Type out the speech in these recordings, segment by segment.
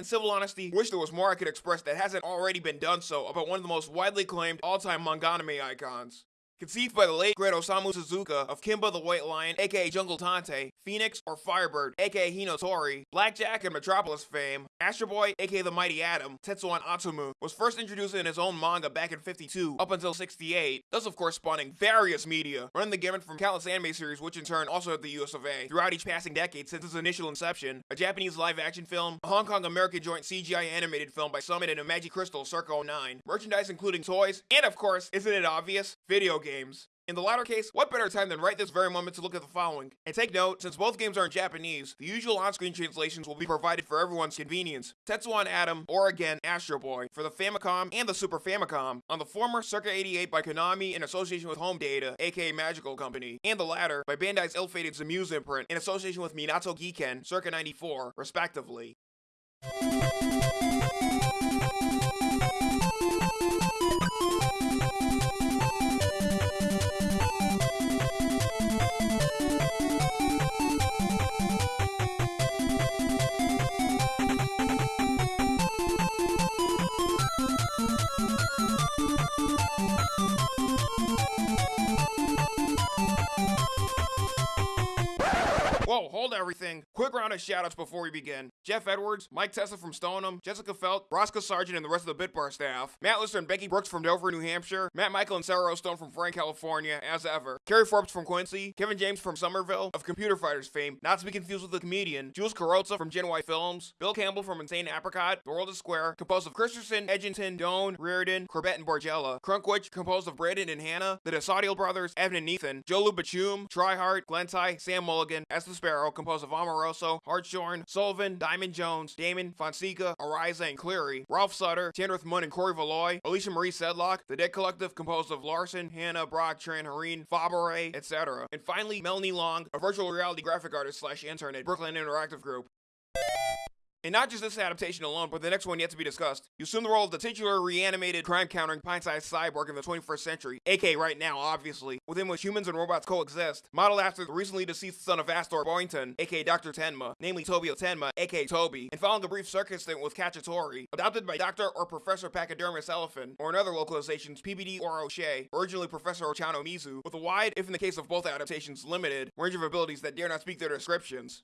In civil honesty, wish there was more I could express that hasn't already been done so about one of the most widely acclaimed all-time manga anime icons. Conceived by the late great Osamu Tezuka of Kimba the White Lion, aka Jungle Taitei, Phoenix or Firebird, aka Hinotori, Blackjack and Metropolis fame, Astro Boy, aka the Mighty Atom, Tetsuwan Atomu, was first introduced in his own manga back in 52 up until 68, thus of course spawning various media, running the gamut from countless anime series which in turn also had the US of A, throughout each passing decade since its initial inception, a Japanese live-action film, a Hong Kong-American joint CGI animated film by Summit and Imagi Crystal circa 09, merchandise including toys, and of course, isn't it obvious, video games. In the latter case, what better time than right this very moment to look at the following? And take note, since both games are in Japanese, the usual on-screen translations will be provided for everyone's convenience. Tetsuwan Atom, or again, Astro Boy, for the Famicom and the Super Famicom. On the former, circa 88 by Konami in association with Home Data, aka Magical Company, and the latter by Bandai's ill-fated Zamuse imprint in association with Minato Giken, circa 94, respectively. Everything. Quick round of shoutouts before we begin. Jeff Edwards, Mike Tessa from Stoneham, Jessica Felt, Roscoe Sargent and the rest of the Bitbar staff, Matt Lister and Becky Brooks from Dover, New Hampshire, Matt Michael and Sarah Stone from Frank, California, as ever, Kerry Forbes from Quincy, Kevin James from Somerville, of Computer Fighters fame, not to be confused with the comedian, Jules Carrozza from Gen Y Films, Bill Campbell from Insane Apricot, The World is Square, composed of Christensen, Edgington, Doan, Reardon, Corbett and Borgella, Crunkwitch, composed of Brandon and Hannah, the Desaudiel brothers, Evan and Ethan, Joe Lubachum, Tryhart, Glenty, Sam Mulligan, Esther Sparrow, composed of Amoroso, Hartshorn, Sullivan, Diamond Jones, Damon, Fonseca, Ariza, and Cleary, Ralph Sutter, Tanrith Munn and Corey Valoy, Alicia Marie Sedlock, The Dead Collective composed of Larson, Hannah, Brock, Tran, Hareen, Fabre, etc. And finally, Melanie Long, a virtual reality graphic artist slash intern at Brooklyn Interactive Group. And not just this adaptation alone, but the next one yet to be discussed. You assume the role of the titular reanimated crime-countering pint-sized cyborg in the 21st century, aka right now, obviously, within which humans and robots coexist, modeled after the recently deceased son of Astor Boynton, aka Dr. Tenma, namely Tobio Tenma, aka Toby, and following a brief circus stint with Cacciatore, adopted by Dr. or Professor Pachydermis Elefun, or in other localizations, PBD or O'Shea, originally Professor Ochano Mizu, with a wide, if in the case of both adaptations limited, range of abilities that dare not speak their descriptions.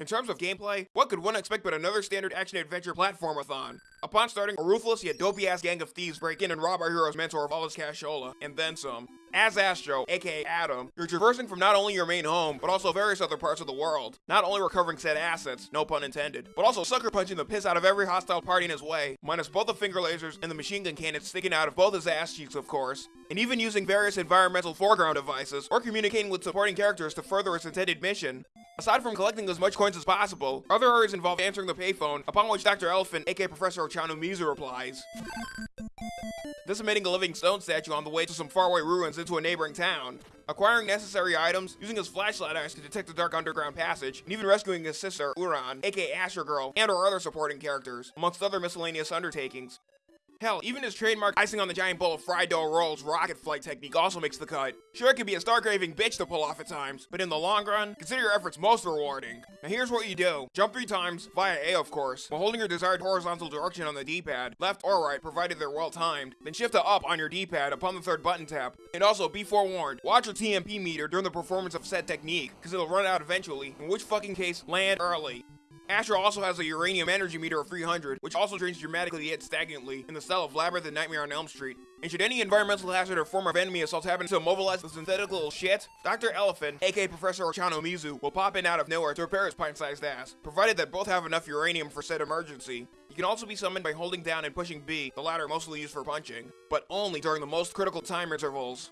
In terms of gameplay, what could one expect but another standard action-adventure platformathon? Upon starting, a ruthless yet dopey-ass gang of thieves break in and rob our hero's mentor of all his cashola, and then some. As Astro, aka Atom, you're traversing from not only your main home, but also various other parts of the world. Not only recovering said assets, no pun intended, but also sucker punching the piss out of every hostile party in his way, minus both the finger lasers and the machine gun cannons sticking out of both his ass cheeks, of course, and even using various environmental foreground devices, or communicating with supporting characters to further its intended mission. Aside from collecting as much coins as possible, other areas involve answering the payphone, upon which Dr. Elefun, aka Professor Ochano Mizu, replies. Decimating a living stone statue on the way to some faraway ruins into a neighboring town. Acquiring necessary items, using his flashlight eyes to detect the dark underground passage, and even rescuing his sister, Uran, aka Astro Girl, and our other supporting characters, amongst other miscellaneous undertakings. Hell, even his trademark icing on the giant bowl of fried dough rolls rocket flight technique also makes the cut. Sure, it can be a star-craving bitch to pull off at times, but in the long run, consider your efforts most rewarding. Now here's what you do. Jump three times, via A of course, while holding your desired horizontal direction on the D-pad, left or right, provided they're well timed, then shift to up on your D-pad upon the third button tap. And also, be forewarned, watch your TMP meter during the performance of said technique, cause it'll run out eventually, in which fucking case, land early. Astro also has a uranium energy meter of 300, which also drains dramatically yet stagnantly in the style of Labyrinth and Nightmare on Elm Street. And should any environmental hazard or form of enemy assault happen to immobilize the synthetic little shit, Dr. Elefun, aka Professor Ochano Mizu, will pop in out of nowhere to repair his pint-sized ass, provided that both have enough uranium for said emergency. You can also be summoned by holding down and pushing B, the latter mostly used for punching, but only during the most critical time intervals.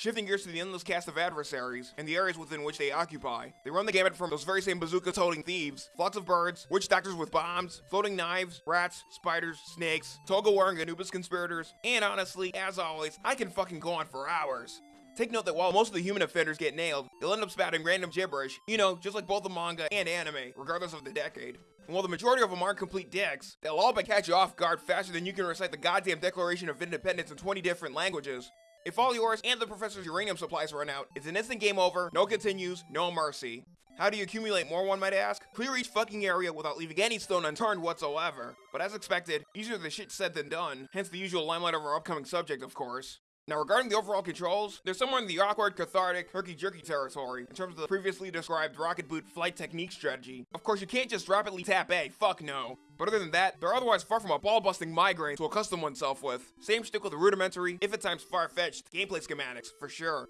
Shifting gears to the endless cast of adversaries, and the areas within which they occupy. They run the gamut from those very same bazooka-toting thieves, flocks of birds, witch doctors with bombs, floating knives, rats, spiders, snakes, toga-wearing Anubis conspirators, and honestly, as always, I can fucking go on for hours. Take note that while most of the human offenders get nailed, they'll end up spouting random gibberish, you know, just like both the manga and anime, regardless of the decade. And while the majority of them aren't complete dicks, they'll all but catch you off guard faster than you can recite the goddamn Declaration of Independence in 20 different languages. If all yours and the professor's uranium supplies run out, it's an instant game over, no continues, no mercy. How do you accumulate more, one might ask? Clear each fucking area without leaving any stone unturned whatsoever. But as expected, easier the shit said than done, hence the usual limelight of our upcoming subject, of course. Now, regarding the overall controls, they're somewhere in the awkward, cathartic, herky-jerky territory in terms of the previously described rocket boot flight technique strategy. Of course, you can't just rapidly tap A, fuck no. But other than that, they're otherwise far from a ball-busting migraine to accustom oneself with. Same stick with the rudimentary, if at times far-fetched, gameplay schematics, for sure.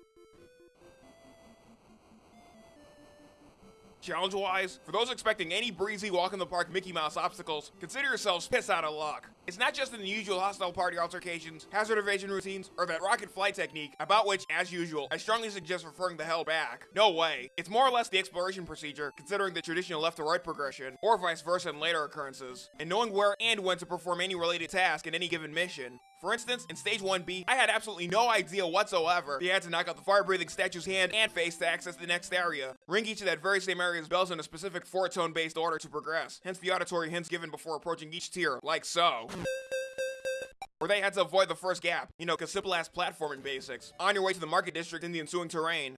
Challenge wise, for those expecting any breezy walk in the park Mickey Mouse obstacles, consider yourselves piss out of luck. It's not just in the usual hostile party altercations, hazard evasion routines, or that rocket flight technique, about which, as usual, I strongly suggest referring the hell back. No way. It's more or less the exploration procedure, considering the traditional left to right progression, or vice versa in later occurrences, and knowing where and when to perform any related task in any given mission. For instance, in Stage 1B, I had absolutely no idea whatsoever they had to knock out the fire-breathing statue's hand and face to access the next area, ring each of that very same area's bells in a specific four-tone-based order to progress, hence the auditory hints given before approaching each tier, like so. Or they had to avoid the first gap, you know, cause simple-ass platforming basics, on your way to the market district in the ensuing terrain.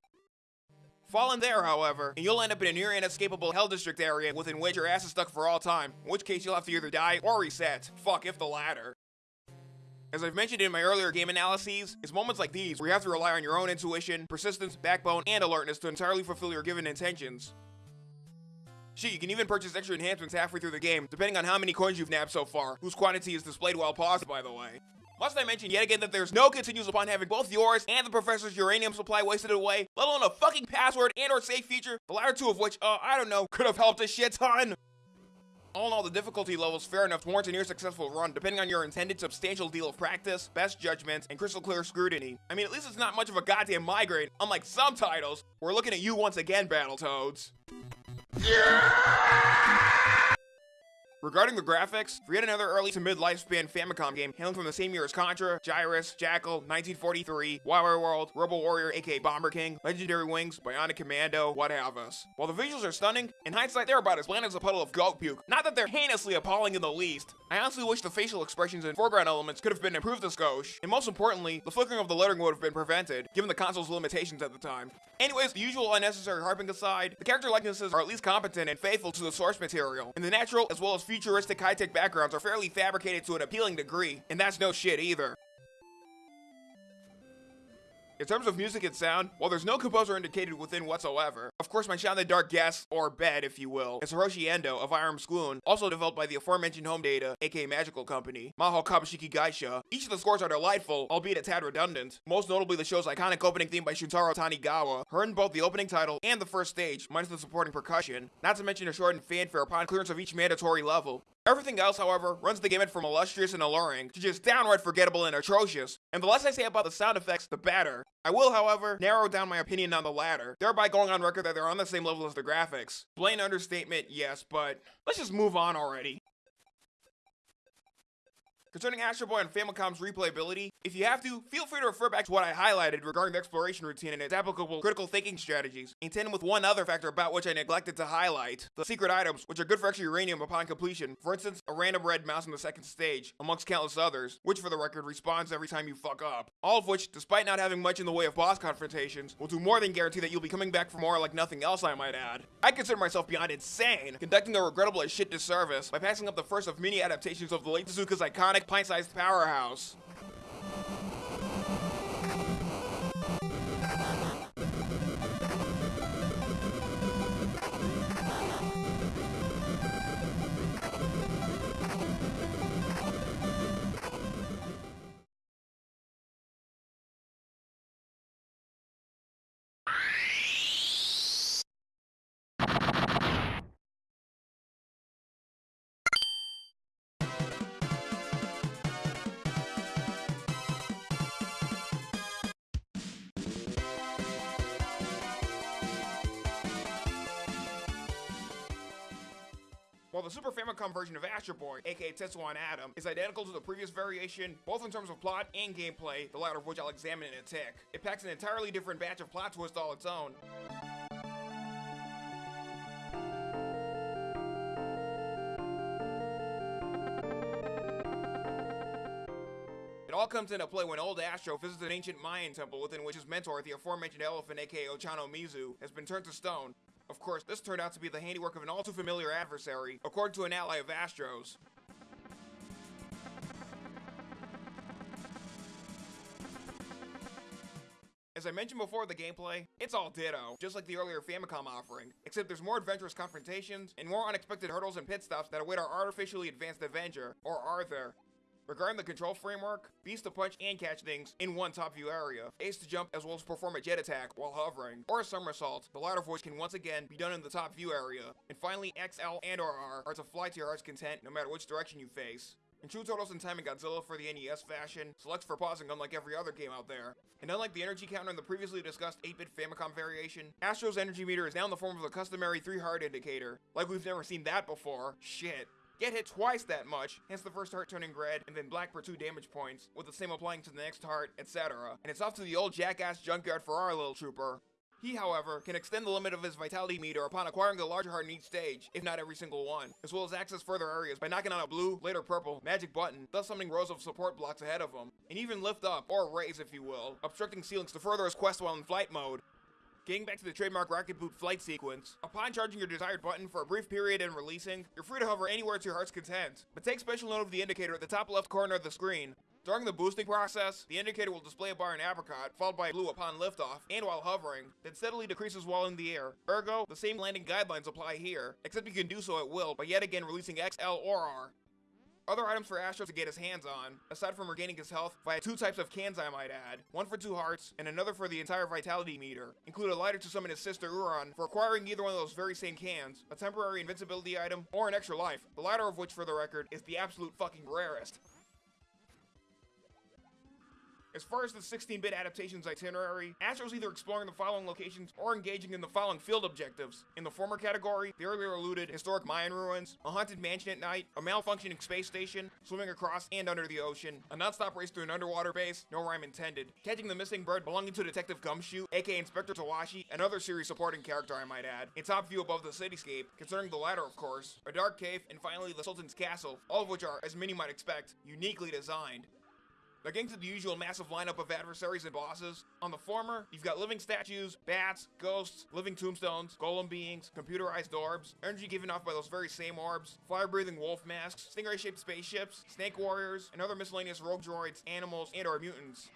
Fall in there, however, and you'll end up in a near inescapable Hell District area within which your ass is stuck for all time, in which case you'll have to either die or reset. Fuck if the latter. As I've mentioned in my earlier game analyses, it's moments like these where you have to rely on your own intuition, persistence, backbone, and alertness to entirely fulfill your given intentions. Shit, you can even purchase extra enhancements halfway through the game, depending on how many coins you've nabbed so far, whose quantity is displayed while paused, by the way. Must I mention yet again that there's no continues upon having both yours and the professor's uranium supply wasted away, let alone a fucking password and or save feature, the latter two of which, uh, I don't know, could have helped a shit ton. All in all, the difficulty level's fair enough to warrant a near successful run, depending on your intended substantial deal of practice, best judgment, and crystal clear scrutiny. I mean, at least it's not much of a goddamn migraine, unlike some titles. We're looking at you once again, Battletoads. Yeah! Regarding the graphics, for yet another early to mid lifespan Famicom game hailing from the same year as Contra, Gyruss, Jackal, 1943, Wai Wai World, Robo Warrior aka Bomber King, Legendary Wings, Bionic Commando, what have us. While the visuals are stunning, in hindsight they're about as bland as a puddle of goat puke. Not that they're heinously appalling in the least. I honestly wish the facial expressions and foreground elements could have been improved a skosh, and most importantly, the flickering of the lettering would have been prevented, given the console's limitations at the time. Anyways, the usual unnecessary harping aside, the character likenesses are at least competent and faithful to the source material, and the natural as well as futuristic high-tech backgrounds are fairly fabricated to an appealing degree, and that's no shit either. In terms of music and sound, while there's no composer indicated within whatsoever, of course my shot in the dark guess, or bed if you will, is Hiroshi Endo of Irem School, also developed by the aforementioned Home Data, aka Magical Company, Maho Kabushiki Gaisha. Each of the scores are delightful, albeit a tad redundant, most notably the show's iconic opening theme by Shuntaro Tanigawa, heard in both the opening title and the first stage, minus the supporting percussion, not to mention a shortened fanfare upon clearance of each mandatory level. Everything else, however, runs the gamut from illustrious and alluring to just downright forgettable and atrocious. And the less I say about the sound effects, the better. I will, however, narrow down my opinion on the latter, thereby going on record that they're on the same level as the graphics. Plain understatement, yes, but let's just move on already. Concerning Astro Boy and Famicom's replayability, if you have to, feel free to refer back to what I highlighted regarding the exploration routine and its applicable critical thinking strategies, in tandem with one other factor about which I neglected to highlight, the secret items, which are good for extra uranium upon completion, for instance, a random red mouse in the second stage, amongst countless others, which for the record respawns every time you fuck up. All of which, despite not having much in the way of boss confrontations, will do more than guarantee that you'll be coming back for more like nothing else I might add. I consider myself beyond insane, conducting a regrettable as shit disservice by passing up the first of many adaptations of the late Tezuka's iconic pint-sized powerhouse. While the Super Famicom version of Astro Boy, aka Tetsuwan Atom, is identical to the previous variation, both in terms of plot and gameplay, the latter of which I'll examine in a tick. It packs an entirely different batch of plot twists all its own. It all comes into play when old Astro visits an ancient Mayan temple within which his mentor, the aforementioned elephant aka Ochano Mizu, has been turned to stone. Of course, this turned out to be the handiwork of an all too familiar adversary, according to an ally of Astro's. As I mentioned before the gameplay, it's all ditto, just like the earlier Famicom offering, except there's more adventurous confrontations and more unexpected hurdles and pit stops that await our artificially advanced Avenger, or Arthur. Regarding the control framework, Beast to punch and catch things in one top view area, Ace to jump as well as perform a jet attack while hovering, or a somersault, the latter of which can once again be done in the top view area, and finally XL and or R are to fly to your heart's content no matter which direction you face. In true Turtles in Time and Godzilla for the NES fashion, selects for pausing unlike every other game out there. And unlike the energy counter in the previously discussed 8-bit Famicom variation, Astro's energy meter is now in the form of a customary 3 heart indicator. Like we've never seen that before. Shit. Get hit twice that much, hence the first heart turning red, and then black for 2 damage points, with the same applying to the next heart, etc. And it's off to the old jackass junkyard for our little trooper. He, however, can extend the limit of his vitality meter upon acquiring a larger heart in each stage, if not every single one, as well as access further areas by knocking on a blue, later purple, magic button, thus summoning rows of support blocks ahead of him, and even lift up, or raise if you will, obstructing ceilings to further his quest while in flight mode. Getting back to the trademark rocket boot flight sequence, upon charging your desired button for a brief period and releasing, you're free to hover anywhere to your heart's content. But take special note of the indicator at the top left corner of the screen. During the boosting process, the indicator will display a bar in apricot, followed by blue upon liftoff, and while hovering, then steadily decreases while in the air. Ergo, the same landing guidelines apply here, except you can do so at will by yet again releasing XL or R. Other items for Astro to get his hands on, aside from regaining his health via two types of cans I might add, one for two hearts, and another for the entire vitality meter, include a lighter to summon his sister Uran for acquiring either one of those very same cans, a temporary invincibility item, or an extra life, the latter of which for the record is the absolute fucking rarest. As far as the 16-bit adaptation's itinerary, Astro's either exploring the following locations or engaging in the following field objectives. In the former category, the earlier alluded historic Mayan ruins, a haunted mansion at night, a malfunctioning space station, swimming across and under the ocean, a non-stop race through an underwater base, no rhyme intended, catching the missing bird belonging to Detective Gumshoe, aka Inspector Tawashi, another series supporting character I might add, in top view above the cityscape, concerning the latter of course, a dark cave, and finally the Sultan's castle, all of which are, as many might expect, uniquely designed. Against the usual massive lineup of adversaries and bosses, on the former, you've got living statues, bats, ghosts, living tombstones, golem beings, computerized orbs, energy given off by those very same orbs, fire-breathing wolf masks, stingray-shaped spaceships, snake warriors, and other miscellaneous rogue droids, animals, and or mutants.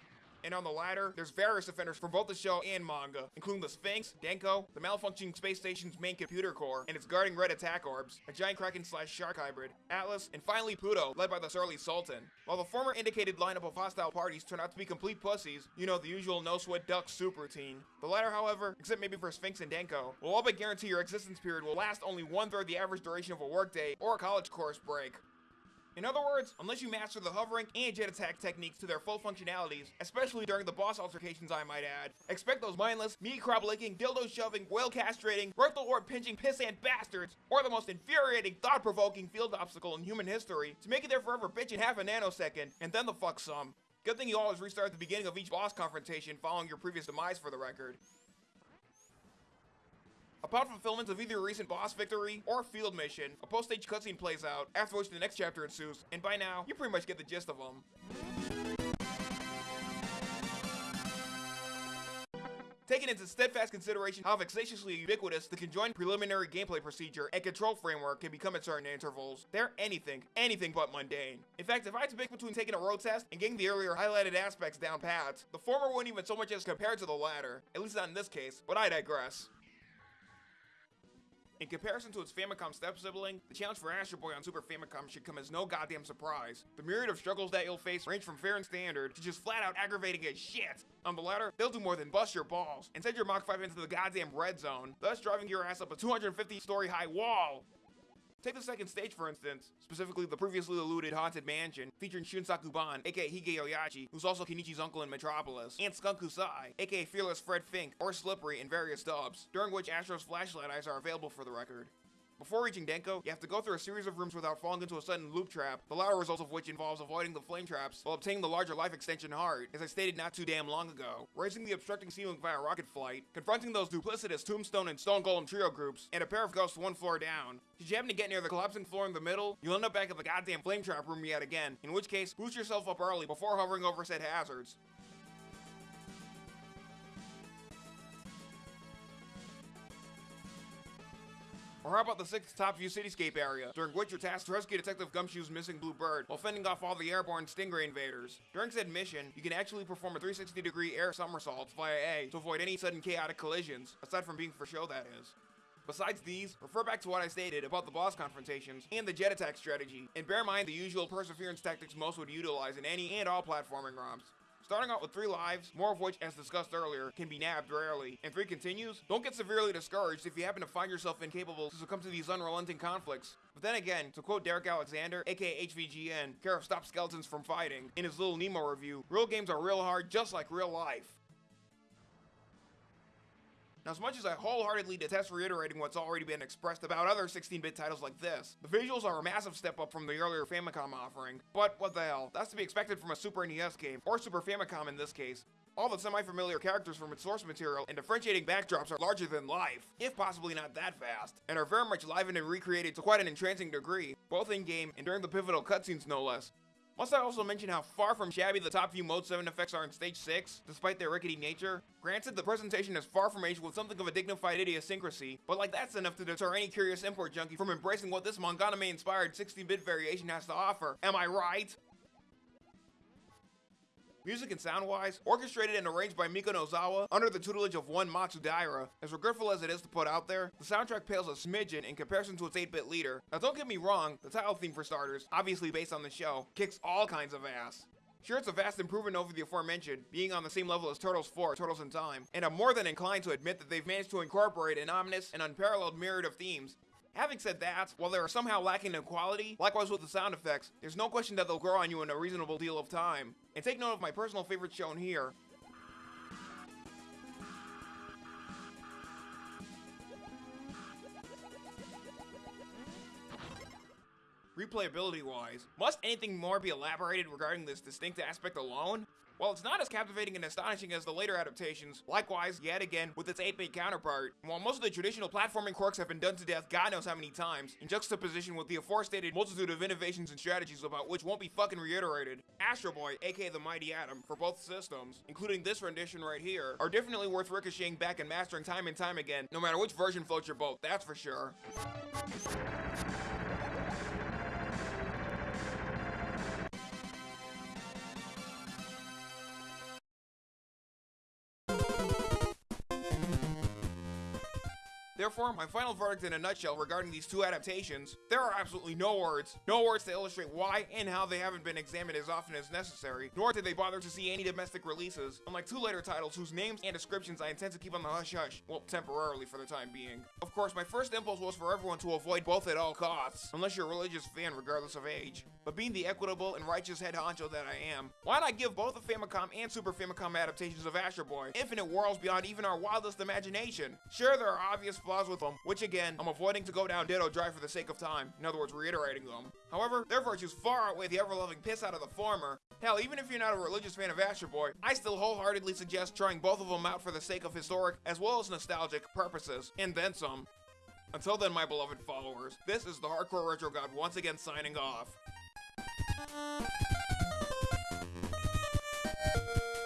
And on the latter, there's various offenders from both the show and manga, including the Sphinx, Denko, the malfunctioning space station's main computer core, and its guarding red attack orbs, a giant kraken slash shark hybrid, Atlas, and finally Pluto, led by the surly Sultan. While the former indicated lineup of hostile parties turn out to be complete pussies, you know, the usual no sweat duck soup routine. The latter, however, except maybe for Sphinx and Denko, will all but guarantee your existence period will last only one third the average duration of a workday or a college course break. In other words, unless you master the hovering and jet attack techniques to their full functionalities, especially during the boss altercations I might add, expect those mindless, meat crop licking, dildo shoving, whale castrating, rectal orb pinching pissant bastards, or the most infuriating, thought provoking field obstacle in human history, to make it there forever bitch in half a nanosecond, and then the fuck some. Good thing you always restart at the beginning of each boss confrontation following your previous demise for the record. Upon fulfillment of either a recent boss victory or a field mission, a post-stage cutscene plays out, after which the next chapter ensues, and by now, you pretty much get the gist of them. Taking into steadfast consideration how vexatiously ubiquitous the conjoined preliminary gameplay procedure and control framework can become at certain intervals, they're anything, anything but mundane. In fact, if I had to pick between taking a road test and getting the earlier highlighted aspects down pat, the former wouldn't even so much as compare to the latter, at least not in this case, but I digress. In comparison to its Famicom step-sibling, the challenge for Astro Boy on Super Famicom should come as no goddamn surprise. The myriad of struggles that you'll face range from fair and standard to just flat out aggravating as shit. On the latter, they'll do more than bust your balls and send your Mach 5 into the goddamn red zone, thus driving your ass up a 250 story high wall. Take the second stage, for instance, specifically the previously alluded Haunted Mansion, featuring Shunsaku Ban, aka Hige Oyaji, who's also Kenichi's uncle in Metropolis, and Skunk Kusai, aka Fearless Fred Fink, or Slippery in various dubs, during which Astro's flashlight eyes are available for the record. Before reaching Denko, you have to go through a series of rooms without falling into a sudden loop trap, the latter result of which involves avoiding the flame traps while obtaining the larger life extension heart, as I stated not too damn long ago, raising the obstructing ceiling via rocket flight, confronting those duplicitous Tombstone and Stone Golem trio groups, and a pair of ghosts one floor down. Should you happen to get near the collapsing floor in the middle, you'll end up back at the goddamn flame trap room yet again, in which case, boost yourself up early before hovering over said hazards. Or how about the sixth top view cityscape area, during which you're tasked to rescue Detective Gumshoe's missing blue bird while fending off all the airborne stingray invaders. During said mission, you can actually perform a 360 degree air somersault via A to avoid any sudden chaotic collisions, aside from being for show that is. Besides these, refer back to what I stated about the boss confrontations and the jet attack strategy, and bear in mind the usual perseverance tactics most would utilize in any and all platforming ROMs. Starting out with 3 lives, more of which, as discussed earlier, can be nabbed rarely, and 3 continues, don't get severely discouraged if you happen to find yourself incapable to succumb to these unrelenting conflicts. But then again, to quote Derek Alexander, aka HVGN, care of Stop Skeletons from Fighting, in his Little Nemo review, real games are real hard just like real life. Now, as much as I wholeheartedly detest reiterating what's already been expressed about other 16-bit titles like this, the visuals are a massive step up from the earlier Famicom offering. But what the hell, that's to be expected from a Super NES game, or Super Famicom in this case. All the semi-familiar characters from its source material and differentiating backdrops are larger than life, if possibly not that fast, and are very much livened and recreated to quite an entrancing degree, both in-game and during the pivotal cutscenes no less. Must I also mention how far from shabby the top few Mode 7 effects are in Stage 6, despite their rickety nature? Granted, the presentation is far from aged with something of a dignified idiosyncrasy, but like that's enough to deter any curious import junkie from embracing what this Monganame-inspired 16-bit variation has to offer. Am I right? Music and sound-wise, orchestrated and arranged by Miko Nozawa under the tutelage of one Matsudaira, as regretful as it is to put out there, the soundtrack pales a smidgen in comparison to its 8-bit leader. Now don't get me wrong, the title theme for starters, obviously based on the show, kicks all kinds of ass. Sure, it's a vast improvement over the aforementioned, being on the same level as Turtles 4, Turtles in Time, and I'm more than inclined to admit that they've managed to incorporate an ominous and unparalleled myriad of themes, Having said that, while they are somehow lacking in quality, likewise with the sound effects, there's no question that they'll grow on you in a reasonable deal of time. And take note of my personal favorite shown here, replayability wise. Must anything more be elaborated regarding this distinct aspect alone? While it's not as captivating and astonishing as the later adaptations, likewise, yet again, with its 8-bit counterpart, and while most of the traditional platforming quirks have been done to death god knows how many times, in juxtaposition with the aforestated multitude of innovations and strategies about which won't be fucking reiterated, Astro Boy, aka the Mighty Atom, for both systems, including this rendition right here, are definitely worth ricocheting back and mastering time and time again, no matter which version floats your boat, that's for sure. My final verdict in a nutshell regarding these two adaptations, there are absolutely no words, no words to illustrate why and how they haven't been examined as often as necessary, nor did they bother to see any domestic releases, unlike two later titles whose names and descriptions I intend to keep on the hush-hush, well, temporarily for the time being. Of course, my first impulse was for everyone to avoid both at all costs, unless you're a religious fan regardless of age. But being the equitable and righteous head honcho that I am, why not give both the Famicom and Super Famicom adaptations of Astro Boy infinite worlds beyond even our wildest imagination? Sure, there are obvious flaws with them, which again, I'm avoiding to go down Ditto Drive for the sake of time, in other words, reiterating them. However, their virtues far outweigh the ever-loving piss out of the former. Hell, even if you're not a religious fan of Astro Boy, I still wholeheartedly suggest trying both of them out for the sake of historic as well as nostalgic purposes, and then some. Until then, my beloved followers, this is the Hardcore Retro God once again signing off. Thank you.